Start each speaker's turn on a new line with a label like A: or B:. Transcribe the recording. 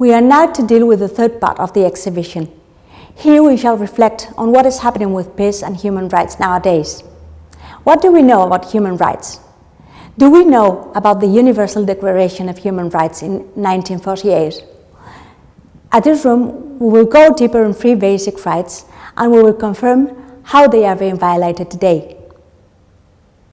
A: We are now to deal with the third part of the exhibition. Here we shall reflect on what is happening with peace and human rights nowadays. What do we know about human rights? Do we know about the Universal Declaration of Human Rights in 1948? At this room, we will go deeper on three basic rights and we will confirm how they are being violated today.